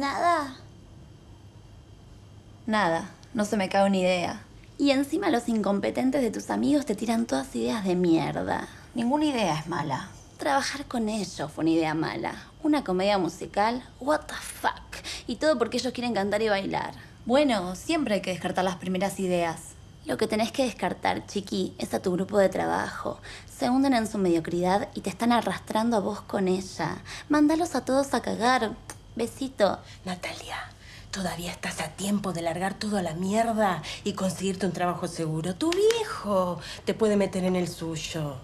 ¿Nada? Nada, no se me cae una idea. Y encima los incompetentes de tus amigos te tiran todas ideas de mierda. Ninguna idea es mala. Trabajar con ellos fue una idea mala. Una comedia musical, what the fuck. Y todo porque ellos quieren cantar y bailar. Bueno, siempre hay que descartar las primeras ideas. Lo que tenés que descartar, chiqui, es a tu grupo de trabajo. Se hunden en su mediocridad y te están arrastrando a vos con ella. Mándalos a todos a cagar. Besito. Natalia, todavía estás a tiempo de largar todo a la mierda y conseguirte un trabajo seguro. Tu viejo te puede meter en el suyo.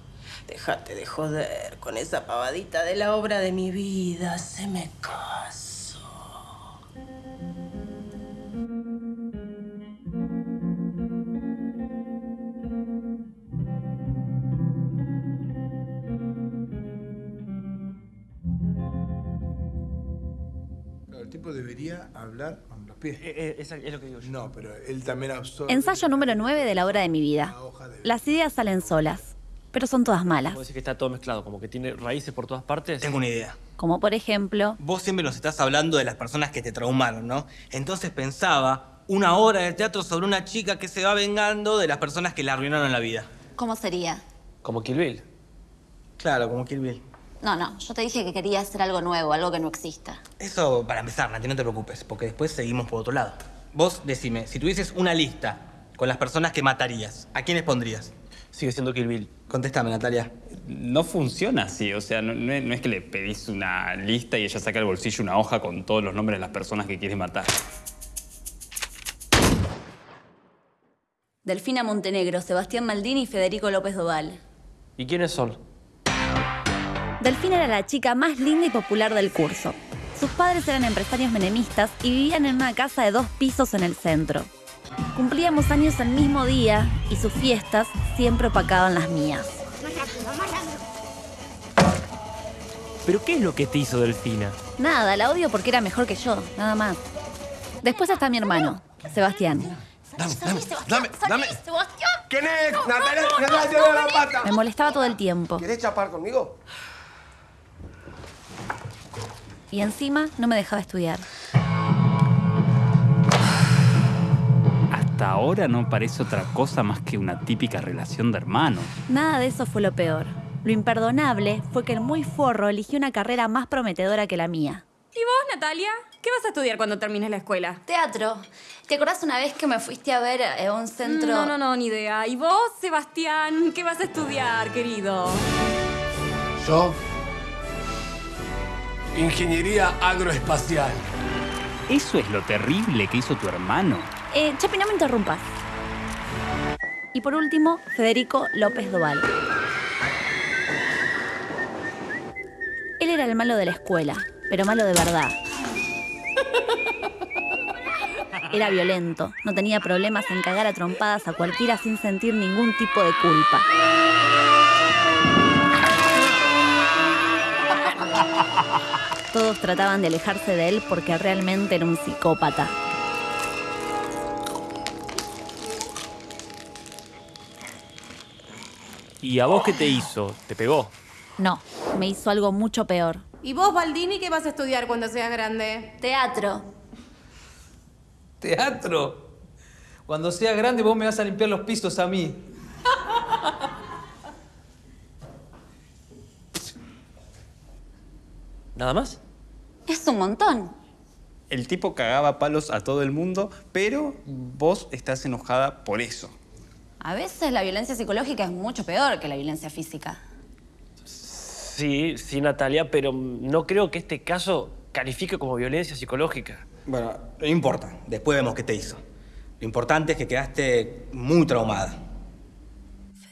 Déjate de joder con esa pavadita de la obra de mi vida. Se me caso. Tipo debería hablar con los pies. Eh, es, lo que digo yo. No, pero él también absorbe. Ensayo número 9 de la hora de mi vida. Las ideas salen solas, pero son todas malas. Puede decir que está todo mezclado, como que tiene raíces por todas partes. Tengo una idea. Como por ejemplo, Vos siempre nos estás hablando de las personas que te traumaron, ¿no? Entonces pensaba una hora de teatro sobre una chica que se va vengando de las personas que le arruinaron la vida. ¿Cómo sería? Como Kill Bill. Claro, como Kill Bill. No, no, yo te dije que quería hacer algo nuevo, algo que no exista. Eso para empezar, Nati, no te preocupes, porque después seguimos por otro lado. Vos decime, si tuvieses una lista con las personas que matarías, ¿a quiénes pondrías? Sigue siendo Kill Bill. Contéstame, Natalia. No funciona así, o sea, no, no es, no es que le pedís una lista y ella saca del bolsillo una hoja con todos los nombres de las personas que quiere matar. Delfina Montenegro, Sebastián Maldini y Federico López Doval. ¿Y quiénes son? Delfina era la chica más linda y popular del curso. Sus padres eran empresarios menemistas y vivían en una casa de dos pisos en el centro. Cumplíamos años el mismo día y sus fiestas siempre opacaban las mías. ¿Pero qué es lo que te hizo Delfina? Nada, la odio porque era mejor que yo, nada más. Después está mi hermano, Sebastián. Dame, dame, dame, dame. ¿Quién es? Natalia, Natalia, la pata. Me molestaba todo el tiempo. ¿Querés chapar conmigo? Y encima no me dejaba estudiar. Hasta ahora no parece otra cosa más que una típica relación de hermanos. Nada de eso fue lo peor. Lo imperdonable fue que el muy forro eligió una carrera más prometedora que la mía. ¿Y vos, Natalia? ¿Qué vas a estudiar cuando termines la escuela? Teatro. ¿Te acordás una vez que me fuiste a ver a un centro? No, no, no, ni idea. ¿Y vos, Sebastián? ¿Qué vas a estudiar, querido? Yo. Ingeniería agroespacial. Eso es lo terrible que hizo tu hermano. Eh, Chapi, no me interrumpas. Y por último, Federico López Doval. Él era el malo de la escuela, pero malo de verdad. Era violento, no tenía problemas en cagar a trompadas a cualquiera sin sentir ningún tipo de culpa. Todos trataban de alejarse de él porque realmente era un psicópata. ¿Y a vos qué te hizo? ¿Te pegó? No, me hizo algo mucho peor. ¿Y vos, Baldini, qué vas a estudiar cuando seas grande? Teatro. ¿Teatro? Cuando sea grande vos me vas a limpiar los pisos a mí. ¿Nada más? Es un montón. El tipo cagaba palos a todo el mundo, pero vos estás enojada por eso. A veces la violencia psicológica es mucho peor que la violencia física. Sí, sí, Natalia, pero no creo que este caso califique como violencia psicológica. Bueno, no importa. Después vemos qué te hizo. Lo importante es que quedaste muy traumada.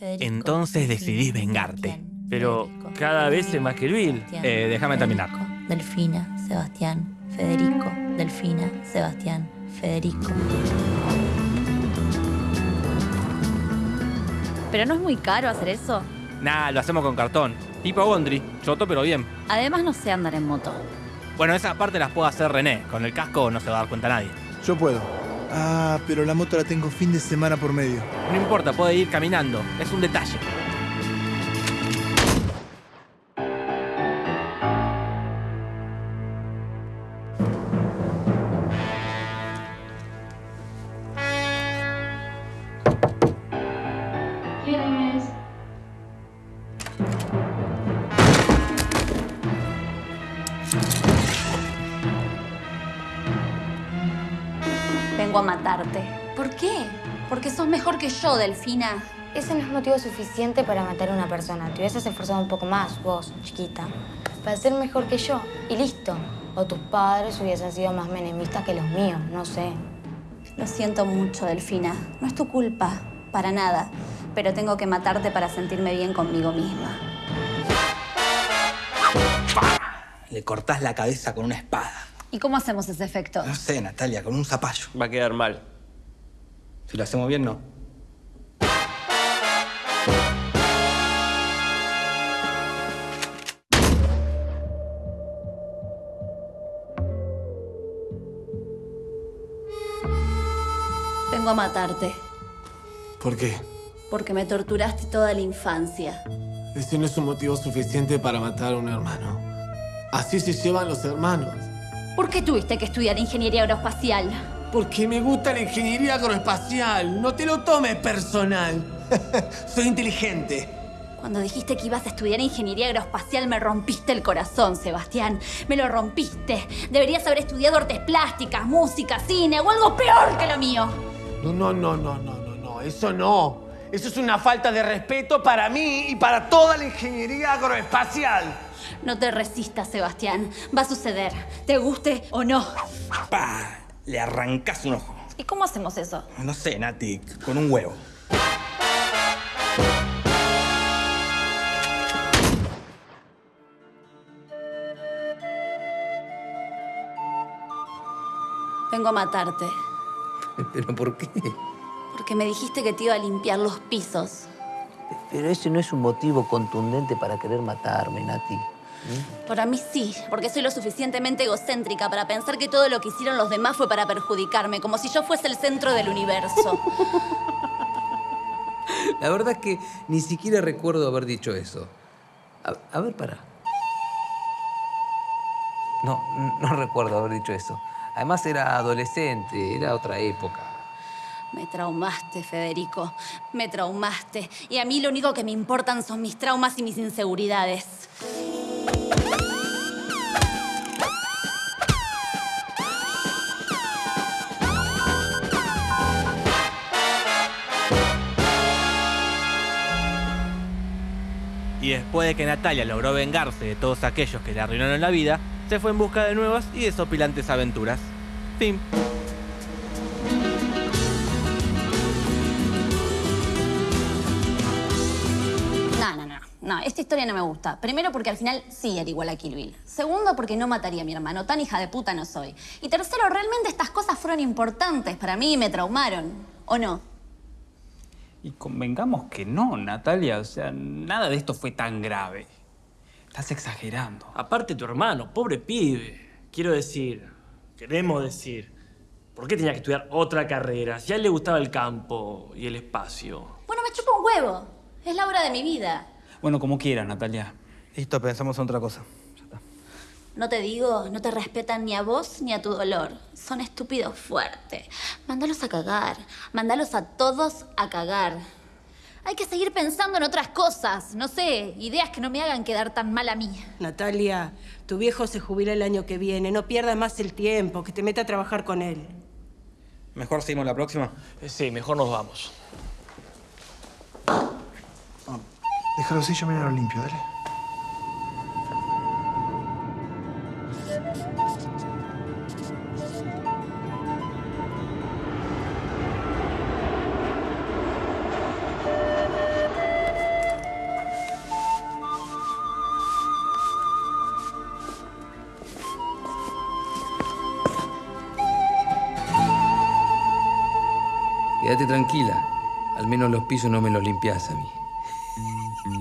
Entonces decidís vengarte. Pero cada vez es más que Bill. Eh, déjame terminar. Delfina, Sebastián, Federico. Delfina, Sebastián, Federico. ¿Pero no es muy caro hacer eso? Nah, lo hacemos con cartón. Tipo Gondry. Choto, pero bien. Además no sé andar en moto. Bueno, esa parte las puedo hacer René. Con el casco no se va a dar cuenta nadie. Yo puedo. Ah, pero la moto la tengo fin de semana por medio. No importa, puede ir caminando. Es un detalle. Vengo a matarte. ¿Por qué? Porque sos mejor que yo, Delfina. Ese no es motivo suficiente para matar a una persona. Te hubieses esforzado un poco más, vos, chiquita, para ser mejor que yo. Y listo. O tus padres hubiesen sido más menemistas que los míos, no sé. Lo siento mucho, Delfina. No es tu culpa, para nada. Pero tengo que matarte para sentirme bien conmigo misma. Le cortás la cabeza con una espada. ¿Y cómo hacemos ese efecto? No sé, Natalia, con un zapallo. Va a quedar mal. Si lo hacemos bien, no. Vengo a matarte. ¿Por qué? Porque me torturaste toda la infancia. Ese no es un motivo suficiente para matar a un hermano. Así se llevan los hermanos. ¿Por qué tuviste que estudiar ingeniería aeroespacial? Porque me gusta la ingeniería agroespacial. No te lo tomes personal. Soy inteligente. Cuando dijiste que ibas a estudiar ingeniería aeroespacial me rompiste el corazón, Sebastián. Me lo rompiste. Deberías haber estudiado artes plásticas, música, cine o algo peor que lo mío. No, no, no, no, no, no, no. Eso no. Eso es una falta de respeto para mí y para toda la ingeniería agroespacial. No te resistas, Sebastián. Va a suceder. Te guste o no. ¡Pah! Le arrancás un ojo. ¿Y cómo hacemos eso? No sé, Nati, con un huevo. Vengo a matarte. ¿Pero por qué? Porque me dijiste que te iba a limpiar los pisos. Pero ese no es un motivo contundente para querer matarme, Nati. Para mí sí, porque soy lo suficientemente egocéntrica para pensar que todo lo que hicieron los demás fue para perjudicarme, como si yo fuese el centro del universo. La verdad es que ni siquiera recuerdo haber dicho eso. A, a ver, para. No, no recuerdo haber dicho eso. Además era adolescente, era otra época. Me traumaste, Federico. Me traumaste. Y a mí lo único que me importan son mis traumas y mis inseguridades. Y después de que Natalia logró vengarse de todos aquellos que le arruinaron la vida, se fue en busca de nuevas y desopilantes aventuras. Fin. No, esta historia no me gusta. Primero porque al final sí era igual a Kill Bill. Segundo porque no mataría a mi hermano. Tan hija de puta no soy. Y tercero, realmente estas cosas fueron importantes para mí y me traumaron. ¿O no? Y convengamos que no, Natalia. O sea, nada de esto fue tan grave. Estás exagerando. Aparte tu hermano, pobre pibe. Quiero decir, queremos decir, ¿por qué tenía que estudiar otra carrera? Si a él le gustaba el campo y el espacio. Bueno, me chupa un huevo. Es la hora de mi vida. Bueno, como quieras, Natalia. Listo, pensamos en otra cosa. No te digo, no te respetan ni a vos ni a tu dolor. Son estúpidos fuertes. Mándalos a cagar. Mándalos a todos a cagar. Hay que seguir pensando en otras cosas. No sé, ideas que no me hagan quedar tan mal a mí. Natalia, tu viejo se jubila el año que viene. No pierdas más el tiempo, que te meta a trabajar con él. ¿Mejor seguimos la próxima? Eh, Sí, mejor nos vamos. Déjalo así, yo me lo limpio, dale. Quédate tranquila. Al menos los pisos no me los limpiás a mí.